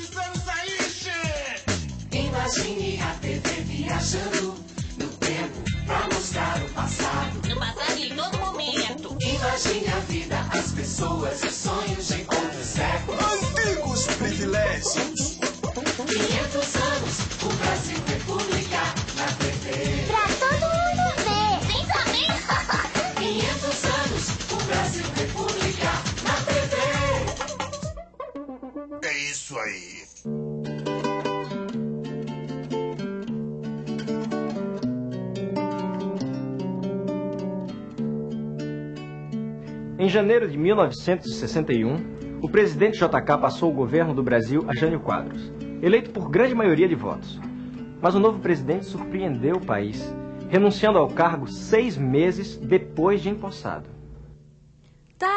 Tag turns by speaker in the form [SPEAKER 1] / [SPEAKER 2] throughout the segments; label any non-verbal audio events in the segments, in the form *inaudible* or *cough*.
[SPEAKER 1] precisamos sair, che!
[SPEAKER 2] Imagine a TV viajando no tempo pra mostrar o passado.
[SPEAKER 3] No passado em todo momento.
[SPEAKER 2] Imagine a vida, as pessoas e sonhos de outros séculos.
[SPEAKER 1] Antigos privilégios.
[SPEAKER 2] 500 anos, o Brasil República
[SPEAKER 1] aí.
[SPEAKER 4] Em janeiro de 1961, o presidente JK passou o governo do Brasil a Jânio Quadros, eleito por grande maioria de votos. Mas o novo presidente surpreendeu o país, renunciando ao cargo seis meses depois de empossado.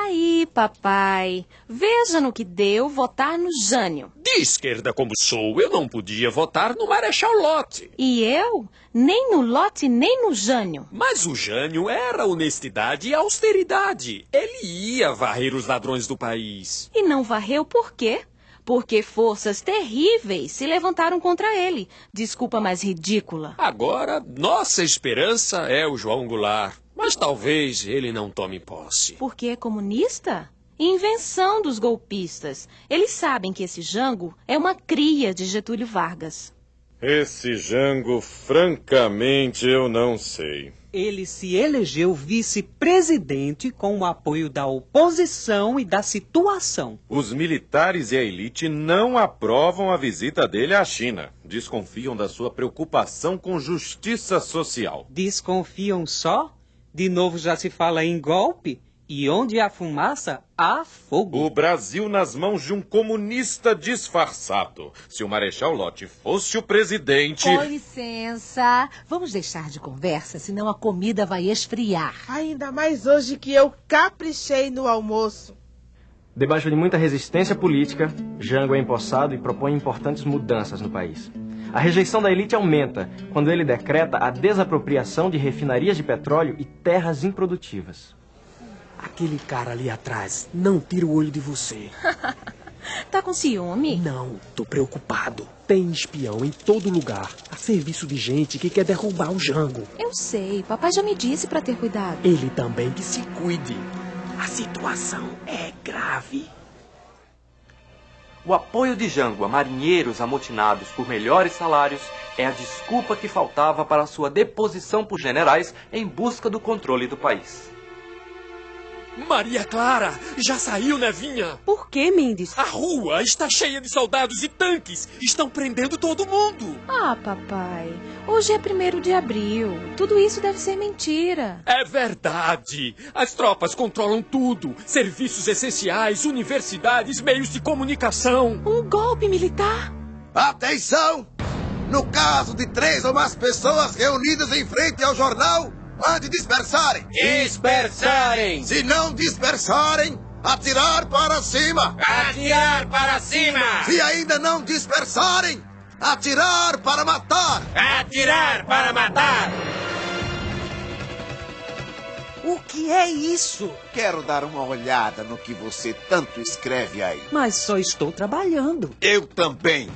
[SPEAKER 5] Aí, papai. Veja no que deu votar no Jânio.
[SPEAKER 6] De esquerda como sou, eu não podia votar no Marechal Lott.
[SPEAKER 5] E eu? Nem no Lote, nem no Jânio.
[SPEAKER 6] Mas o Jânio era honestidade e austeridade. Ele ia varrer os ladrões do país.
[SPEAKER 5] E não varreu por quê? Porque forças terríveis se levantaram contra ele. Desculpa mais ridícula.
[SPEAKER 6] Agora, nossa esperança é o João Goulart. Mas talvez ele não tome posse.
[SPEAKER 5] Porque é comunista? Invenção dos golpistas. Eles sabem que esse Jango é uma cria de Getúlio Vargas.
[SPEAKER 7] Esse Jango, francamente, eu não sei.
[SPEAKER 8] Ele se elegeu vice-presidente com o apoio da oposição e da situação.
[SPEAKER 7] Os militares e a elite não aprovam a visita dele à China. Desconfiam da sua preocupação com justiça social.
[SPEAKER 8] Desconfiam só? De novo já se fala em golpe? E onde há fumaça, há fogo.
[SPEAKER 7] O Brasil nas mãos de um comunista disfarçado. Se o Marechal Lott fosse o presidente.
[SPEAKER 9] Com licença. Vamos deixar de conversa, senão a comida vai esfriar.
[SPEAKER 10] Ainda mais hoje que eu caprichei no almoço.
[SPEAKER 4] Debaixo de muita resistência política, Jango é empossado e propõe importantes mudanças no país. A rejeição da elite aumenta quando ele decreta a desapropriação de refinarias de petróleo e terras improdutivas.
[SPEAKER 11] Aquele cara ali atrás não tira o olho de você. *laughs*
[SPEAKER 5] tá com ciúme?
[SPEAKER 11] Não, tô preocupado. Tem espião em todo lugar, a serviço de gente que quer derrubar o Jango.
[SPEAKER 5] Eu sei, papai já me disse para ter cuidado.
[SPEAKER 11] Ele também que se cuide. A situação é grave.
[SPEAKER 12] O apoio de Jango a marinheiros amotinados por melhores salários é a desculpa que faltava para sua deposição por generais em busca do controle do país.
[SPEAKER 6] Maria Clara, já saiu, Nevinha?
[SPEAKER 5] Por que, Mendes?
[SPEAKER 6] A rua está cheia de soldados e tanques. Estão prendendo todo mundo.
[SPEAKER 5] Ah, papai. Hoje é primeiro de abril. Tudo isso deve ser mentira.
[SPEAKER 6] É verdade. As tropas controlam tudo: serviços essenciais, universidades, meios de comunicação.
[SPEAKER 5] Um golpe militar?
[SPEAKER 1] Atenção! No caso de três ou mais pessoas reunidas em frente ao jornal, Mande dispersarem!
[SPEAKER 13] Dispersarem!
[SPEAKER 1] Se não dispersarem, atirar para cima!
[SPEAKER 13] Atirar para cima!
[SPEAKER 1] Se ainda não dispersarem, atirar para matar!
[SPEAKER 13] Atirar para matar!
[SPEAKER 8] O que é isso?
[SPEAKER 1] Quero dar uma olhada no que você tanto escreve aí.
[SPEAKER 8] Mas só estou trabalhando.
[SPEAKER 1] Eu também.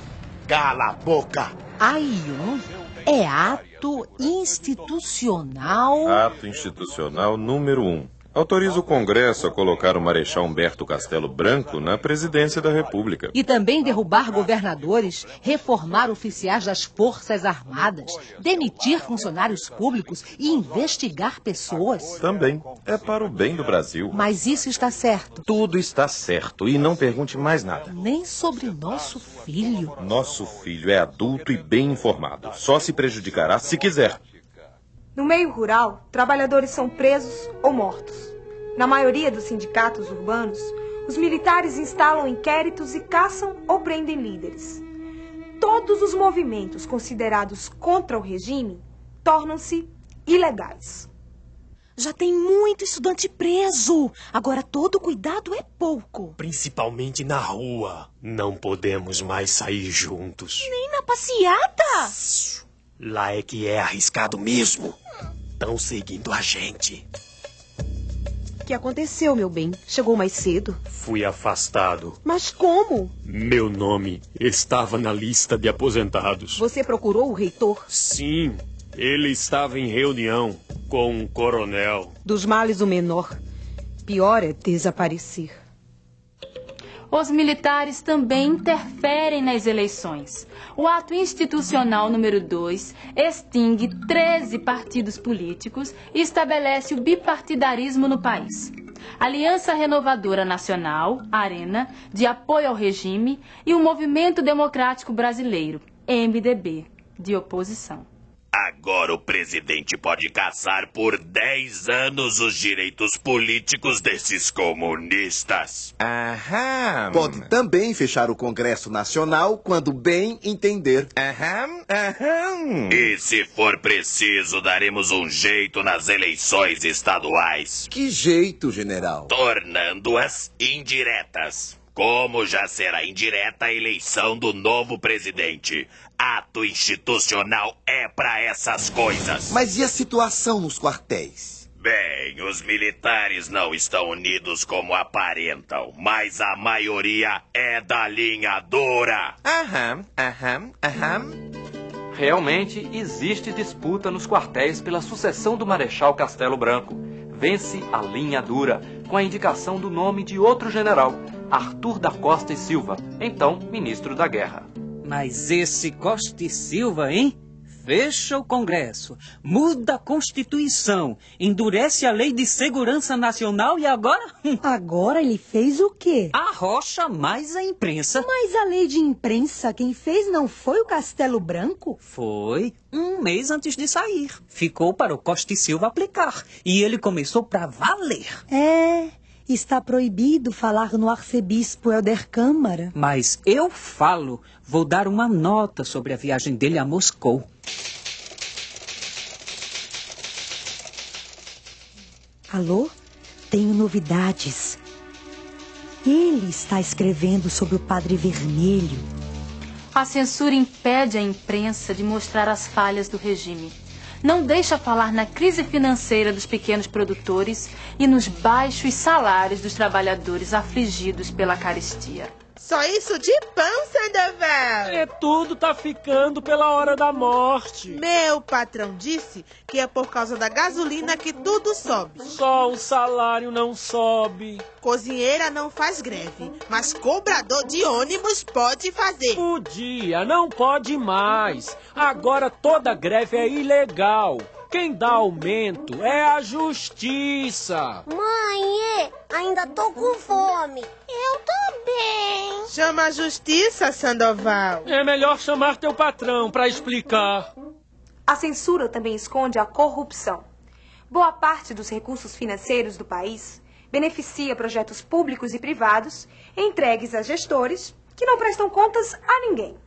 [SPEAKER 1] Cala a boca!
[SPEAKER 9] A1 é ato institucional.
[SPEAKER 7] Ato institucional número 1. Um. Autoriza o Congresso a colocar o Marechal Humberto Castelo Branco na presidência da República.
[SPEAKER 9] E também derrubar governadores, reformar oficiais das Forças Armadas, demitir funcionários públicos e investigar pessoas.
[SPEAKER 7] Também. É para o bem do Brasil.
[SPEAKER 9] Mas isso está certo.
[SPEAKER 7] Tudo está certo. E não pergunte mais nada.
[SPEAKER 9] Nem sobre nosso filho.
[SPEAKER 7] Nosso filho é adulto e bem informado. Só se prejudicará se quiser.
[SPEAKER 14] No meio rural, trabalhadores são presos ou mortos. Na maioria dos sindicatos urbanos, os militares instalam inquéritos e caçam ou prendem líderes. Todos os movimentos considerados contra o regime tornam-se ilegais.
[SPEAKER 5] Já tem muito estudante preso. Agora todo cuidado é pouco.
[SPEAKER 11] Principalmente na rua. Não podemos mais sair juntos.
[SPEAKER 5] Nem na passeata.
[SPEAKER 11] Lá é que é arriscado mesmo. Estão seguindo a gente.
[SPEAKER 10] que aconteceu, meu bem? Chegou mais cedo.
[SPEAKER 15] Fui afastado.
[SPEAKER 10] Mas como?
[SPEAKER 15] Meu nome estava na lista de aposentados.
[SPEAKER 10] Você procurou o reitor?
[SPEAKER 15] Sim, ele estava em reunião com um coronel.
[SPEAKER 10] Dos males o menor. Pior é desaparecer.
[SPEAKER 16] Os militares também interferem nas eleições. O ato institucional número 2 extingue 13 partidos políticos e estabelece o bipartidarismo no país. Aliança Renovadora Nacional, ARENA, de apoio ao regime, e o Movimento Democrático Brasileiro, MDB, de oposição.
[SPEAKER 17] Agora o presidente pode caçar por 10 anos os direitos políticos desses comunistas.
[SPEAKER 1] Aham. Pode também fechar o Congresso Nacional quando bem entender.
[SPEAKER 17] Aham, aham. E se for preciso, daremos um jeito nas eleições estaduais.
[SPEAKER 1] Que jeito, general?
[SPEAKER 17] Tornando-as indiretas. Como já será indireta a eleição do novo presidente. Ato institucional é para essas coisas.
[SPEAKER 1] Mas e a situação nos quartéis?
[SPEAKER 17] Bem, os militares não estão unidos como aparentam, mas a maioria é da linha dura.
[SPEAKER 12] Aham, aham, aham. Realmente existe disputa nos quartéis pela sucessão do Marechal Castelo Branco. Vence a linha dura, com a indicação do nome de outro general, Arthur da Costa e Silva, então ministro da Guerra.
[SPEAKER 8] Mas esse Costa e Silva, hein? Fecha o Congresso, muda a Constituição, endurece a Lei de Segurança Nacional e agora? *laughs*
[SPEAKER 18] Agora ele fez o quê?
[SPEAKER 8] Arrocha mais a imprensa.
[SPEAKER 18] Mas a lei de imprensa quem fez não foi o Castelo Branco?
[SPEAKER 8] Foi um mês antes de sair. Ficou para o Costa e Silva aplicar. E ele começou para valer.
[SPEAKER 18] É, está proibido falar no arcebispo Helder Câmara.
[SPEAKER 8] Mas eu falo. Vou dar uma nota sobre a viagem dele a Moscou.
[SPEAKER 18] Alô? Tenho novidades. Ele está escrevendo sobre o Padre Vermelho.
[SPEAKER 16] A censura impede a imprensa de mostrar as falhas do regime. Não deixa falar na crise financeira dos pequenos produtores e nos baixos salários dos trabalhadores afligidos pela carestia.
[SPEAKER 10] Só isso de pão, Sandoval!
[SPEAKER 11] É tudo tá ficando pela hora da morte.
[SPEAKER 10] Meu patrão disse que é por causa da gasolina que tudo sobe.
[SPEAKER 11] Só o salário não sobe.
[SPEAKER 10] Cozinheira não faz greve, mas cobrador de ônibus pode fazer.
[SPEAKER 11] Podia, não pode mais. Agora toda greve é ilegal. Quem dá aumento é a justiça.
[SPEAKER 19] Mãe, ainda tô com fome. Eu também.
[SPEAKER 10] Chama a justiça, Sandoval.
[SPEAKER 11] É melhor chamar teu patrão para explicar.
[SPEAKER 14] A censura também esconde a corrupção. Boa parte dos recursos financeiros do país beneficia projetos públicos e privados entregues a gestores que não prestam contas a ninguém.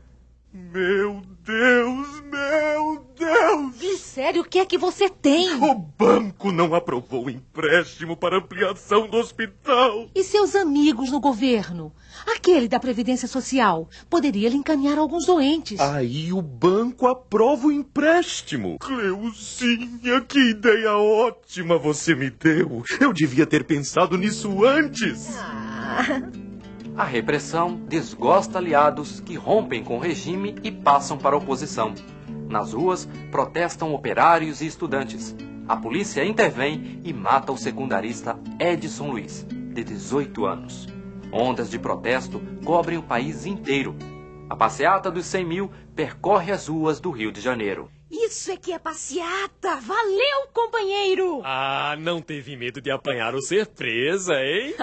[SPEAKER 17] Meu Deus, meu Deus!
[SPEAKER 9] Sério, o que é que você tem?
[SPEAKER 17] O banco não aprovou o empréstimo para ampliação do hospital.
[SPEAKER 9] E seus amigos no governo? Aquele da Previdência Social poderia lhe encaminhar alguns doentes.
[SPEAKER 7] Aí o banco aprova o empréstimo.
[SPEAKER 17] Cleuzinha, que ideia ótima você me deu. Eu devia ter pensado nisso antes.
[SPEAKER 12] A repressão desgosta aliados que rompem com o regime e passam para a oposição. Nas ruas, protestam operários e estudantes. A polícia intervém e mata o secundarista Edson Luiz, de 18 anos. Ondas de protesto cobrem o país inteiro. A passeata dos 100 mil percorre as ruas do Rio de Janeiro.
[SPEAKER 9] Isso é que é passeata! Valeu, companheiro!
[SPEAKER 6] Ah, não teve medo de apanhar ou ser presa, hein?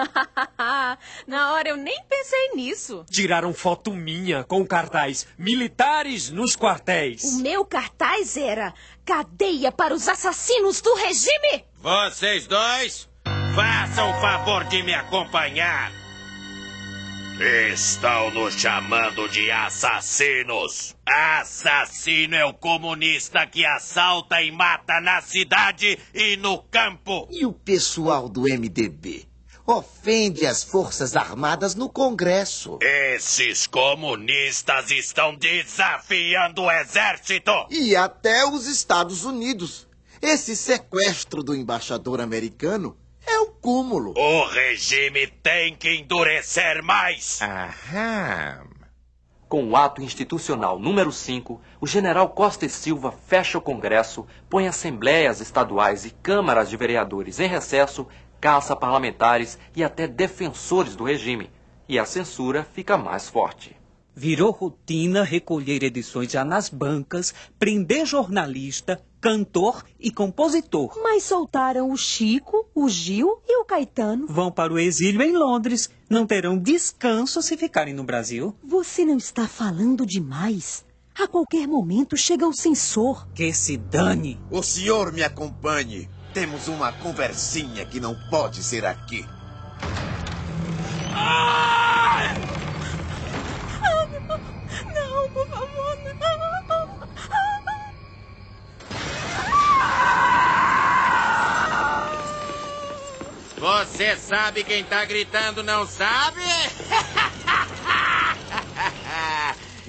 [SPEAKER 6] *laughs*
[SPEAKER 5] Na hora eu nem pensei nisso.
[SPEAKER 6] Tiraram foto minha com o cartaz Militares nos quartéis.
[SPEAKER 9] O meu cartaz era Cadeia para os assassinos do regime!
[SPEAKER 13] Vocês dois, façam o favor de me acompanhar.
[SPEAKER 17] Estão nos chamando de assassinos. Assassino é o comunista que assalta e mata na cidade e no campo.
[SPEAKER 1] E o pessoal do MDB? Ofende as Forças Armadas no Congresso.
[SPEAKER 17] Esses comunistas estão desafiando o exército.
[SPEAKER 1] E até os Estados Unidos. Esse sequestro do embaixador americano É o cúmulo.
[SPEAKER 17] O regime tem que endurecer mais.
[SPEAKER 7] Aham.
[SPEAKER 12] Com o ato institucional número 5, o general Costa e Silva fecha o Congresso, põe assembleias estaduais e câmaras de vereadores em recesso, caça parlamentares e até defensores do regime. E a censura fica mais forte.
[SPEAKER 8] Virou rotina recolher edições já nas bancas, prender jornalista, cantor e compositor.
[SPEAKER 18] Mas soltaram o Chico, o Gil e o Caetano.
[SPEAKER 8] Vão para o exílio em Londres. Não terão descanso se ficarem no Brasil.
[SPEAKER 18] Você não está falando demais. A qualquer momento chega o censor.
[SPEAKER 8] Que se dane.
[SPEAKER 1] O senhor me acompanhe. Temos uma conversinha que não pode ser aqui.
[SPEAKER 2] Não,
[SPEAKER 13] Você sabe quem tá gritando, não sabe? *laughs*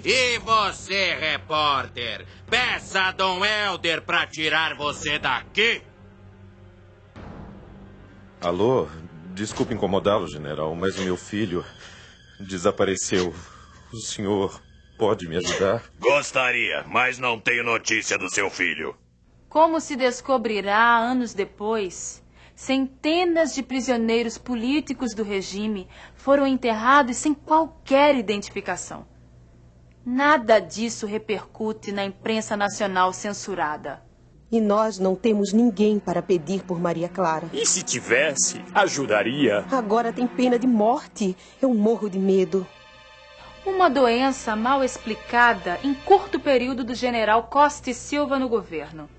[SPEAKER 13] E você, repórter, peça a Dom Helder pra tirar você daqui.
[SPEAKER 7] Alô? Desculpe incomodá-lo, general, mas o meu filho desapareceu. O senhor pode me ajudar?
[SPEAKER 17] Gostaria, mas não tenho notícia do seu filho.
[SPEAKER 16] Como se descobrirá anos depois, centenas de prisioneiros políticos do regime foram enterrados sem qualquer identificação. Nada disso repercute na imprensa nacional censurada.
[SPEAKER 20] E nós não temos ninguém para pedir por Maria Clara.
[SPEAKER 15] E se tivesse, ajudaria.
[SPEAKER 20] Agora tem pena de morte. Eu morro de medo.
[SPEAKER 16] Uma doença mal explicada em curto período do general Costa e Silva no governo.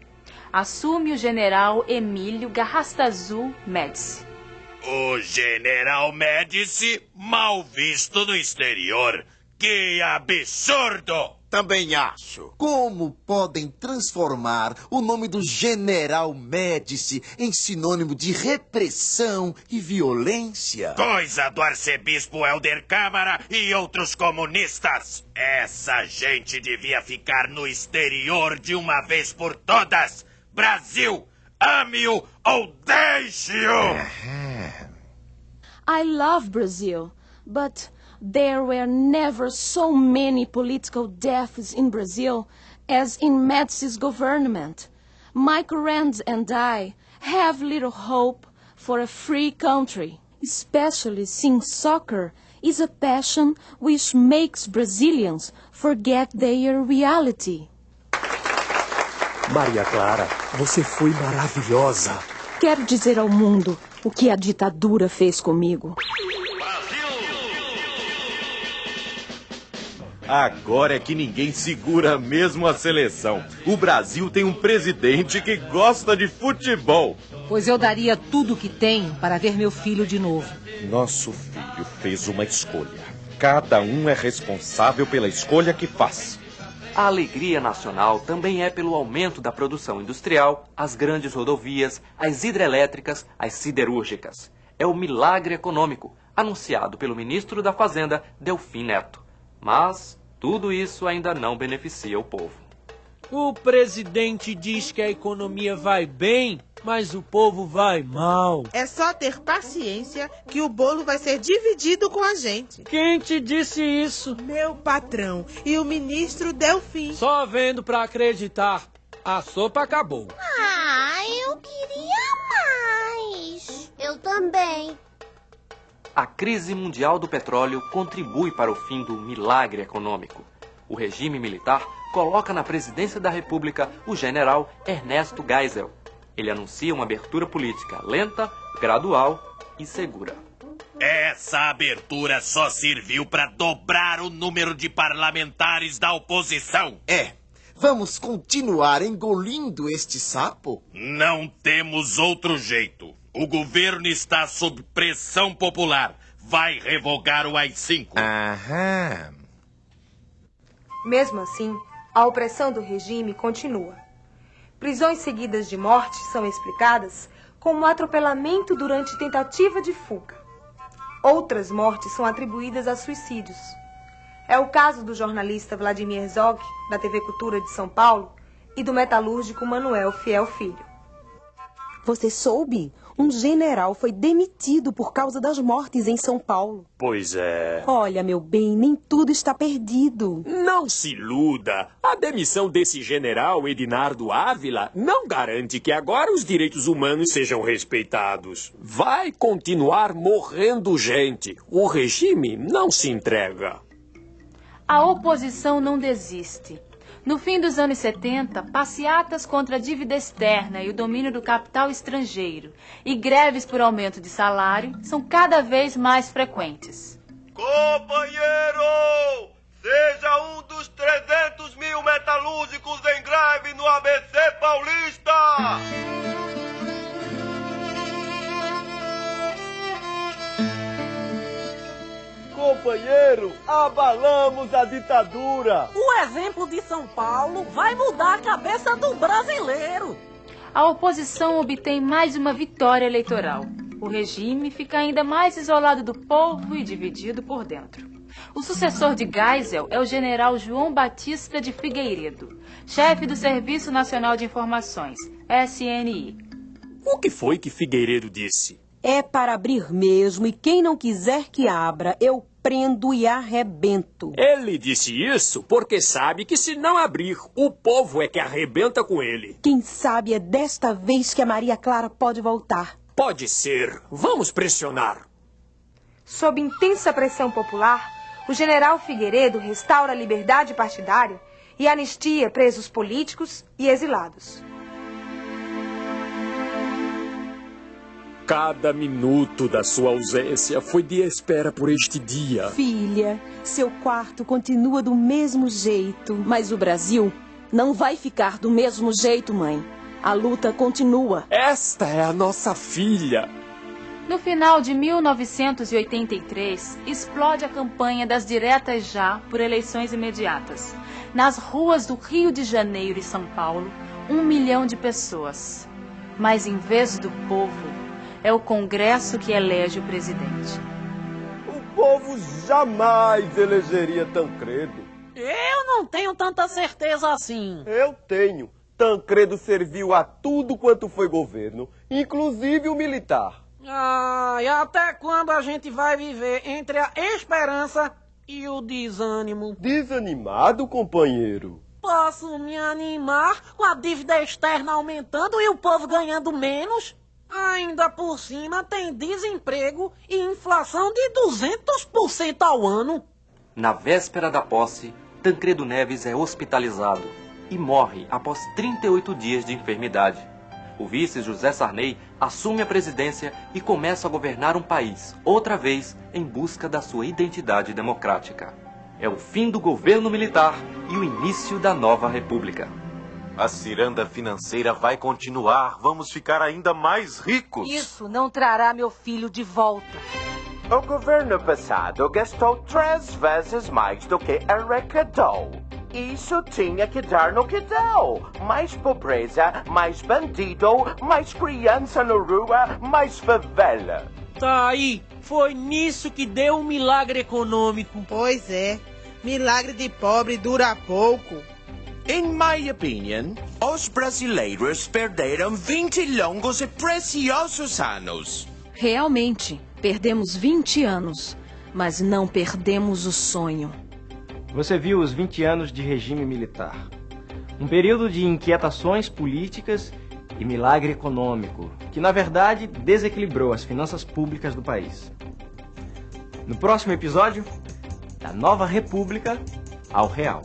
[SPEAKER 16] Assume o general Emílio Garrastazu Médici.
[SPEAKER 17] O general Médici, mal visto no exterior. Que absurdo!
[SPEAKER 1] Também acho. Como podem transformar o nome do General Médici em sinônimo de repressão e violência?
[SPEAKER 17] Coisa do arcebispo Helder Câmara e outros comunistas. Essa gente devia ficar no exterior de uma vez por todas. Brasil, ame-o ou deixe-o!
[SPEAKER 5] I love Brazil, but there were never so many political deaths in Brazil as in Médici's government. Michael Rand and I have little hope for a free country, especially since soccer is a passion which makes Brazilians forget their reality.
[SPEAKER 11] Maria Clara, você foi maravilhosa.
[SPEAKER 5] Quero dizer ao mundo o que a ditadura fez comigo.
[SPEAKER 7] Agora é que ninguém segura mesmo a seleção. O Brasil tem um presidente que gosta de futebol.
[SPEAKER 9] Pois eu daria tudo o que tenho para ver meu filho de novo.
[SPEAKER 7] Nosso filho fez uma escolha. Cada um é responsável pela escolha que faz.
[SPEAKER 12] A alegria nacional também é pelo aumento da produção industrial, as grandes rodovias, as hidrelétricas, as siderúrgicas. É o milagre econômico, anunciado pelo ministro da Fazenda, Delfim Neto. Mas tudo isso ainda não beneficia o povo.
[SPEAKER 11] O presidente diz que a economia vai bem, mas o povo vai mal.
[SPEAKER 10] É só ter paciência que o bolo vai ser dividido com a gente.
[SPEAKER 11] Quem te disse isso?
[SPEAKER 10] Meu patrão e o ministro Delfim.
[SPEAKER 11] Só vendo pra acreditar. A sopa acabou.
[SPEAKER 19] Ah, eu queria mais. Eu também.
[SPEAKER 12] A crise mundial do petróleo contribui para o fim do milagre econômico. O regime militar coloca na presidência da República o general Ernesto Geisel. Ele anuncia uma abertura política lenta, gradual e segura.
[SPEAKER 17] Essa abertura só serviu para dobrar o número de parlamentares da oposição.
[SPEAKER 1] É. Vamos continuar engolindo este sapo?
[SPEAKER 17] Não temos outro jeito. O governo está sob pressão popular. Vai revogar o AI-5.
[SPEAKER 7] Aham.
[SPEAKER 14] Mesmo assim, a opressão do regime continua. Prisões seguidas de morte são explicadas como atropelamento durante tentativa de fuga. Outras mortes são atribuídas a suicídios. É o caso do jornalista Vladimir Herzog, da TV Cultura de São Paulo, e do metalúrgico Manuel Fiel Filho.
[SPEAKER 20] Você soube? Um general foi demitido por causa das mortes em São Paulo.
[SPEAKER 15] Pois é.
[SPEAKER 20] Olha, meu bem, nem tudo está perdido.
[SPEAKER 15] Não se iluda. A demissão desse general Edinardo Ávila não garante que agora os direitos humanos sejam respeitados. Vai continuar morrendo gente. O regime não se entrega.
[SPEAKER 16] A oposição não desiste. No fim dos anos 70, passeatas contra a dívida externa e o domínio do capital estrangeiro e greves por aumento de salário são cada vez mais frequentes.
[SPEAKER 21] Companheiro! Seja um dos 300 mil metalúrgicos em greve no ABC Paulista!
[SPEAKER 22] Companheiro, abalamos a ditadura!
[SPEAKER 23] O exemplo de São Paulo vai mudar a cabeça do brasileiro!
[SPEAKER 16] A oposição obtém mais uma vitória eleitoral. O regime fica ainda mais isolado do povo e dividido por dentro. O sucessor de Geisel é o general João Batista de Figueiredo, chefe do Serviço Nacional de Informações, SNI.
[SPEAKER 15] O que foi que Figueiredo disse?
[SPEAKER 20] É para abrir mesmo, e quem não quiser que abra, eu prendo e arrebento.
[SPEAKER 15] Ele disse isso porque sabe que se não abrir, o povo é que arrebenta com ele.
[SPEAKER 20] Quem sabe é desta vez que a Maria Clara pode voltar.
[SPEAKER 15] Pode ser. Vamos pressionar.
[SPEAKER 14] Sob intensa pressão popular, o general Figueiredo restaura a liberdade partidária e anistia presos políticos e exilados.
[SPEAKER 15] Cada minuto da sua ausência foi de espera por este dia.
[SPEAKER 20] Filha, seu quarto continua do mesmo jeito.
[SPEAKER 5] Mas o Brasil não vai ficar do mesmo jeito, mãe. A luta continua.
[SPEAKER 15] Esta é a nossa filha.
[SPEAKER 16] No final de 1983, explode a campanha das diretas já por eleições imediatas. Nas ruas do Rio de Janeiro e São Paulo, um milhão de pessoas. Mas em vez do povo, é o Congresso que elege o presidente.
[SPEAKER 22] O povo jamais elegeria Tancredo.
[SPEAKER 23] Eu não tenho tanta certeza assim.
[SPEAKER 22] Eu tenho. Tancredo serviu a tudo quanto foi governo, inclusive o militar.
[SPEAKER 23] Ah, e até quando a gente vai viver entre a esperança e o desânimo?
[SPEAKER 22] Desanimado, companheiro?
[SPEAKER 23] Posso me animar com a dívida externa aumentando e o povo ganhando menos? Ainda por cima tem desemprego e inflação de 200% ao ano.
[SPEAKER 12] Na véspera da posse, Tancredo Neves é hospitalizado e morre após 38 dias de enfermidade. O vice José Sarney assume a presidência e começa a governar um país, outra vez em busca da sua identidade democrática. É o fim do governo militar e o início da nova república.
[SPEAKER 7] A ciranda financeira vai continuar. Vamos ficar ainda mais ricos.
[SPEAKER 9] Isso não trará meu filho de volta.
[SPEAKER 24] O governo passado gastou três vezes mais do que arrecadou. Isso tinha que dar no que deu. Mais pobreza, mais bandido, mais criança na rua, mais favela.
[SPEAKER 11] Tá aí, foi nisso que deu um milagre econômico.
[SPEAKER 10] Pois é, milagre de pobre dura pouco.
[SPEAKER 24] In my opinion, os brasileiros perderam 20 longos e preciosos anos.
[SPEAKER 5] Realmente, perdemos 20 anos, mas não perdemos o sonho.
[SPEAKER 4] Você viu os 20 anos de regime militar. Um período de inquietações políticas e milagre econômico, que na verdade desequilibrou as finanças públicas do país. No próximo episódio, da Nova República ao Real.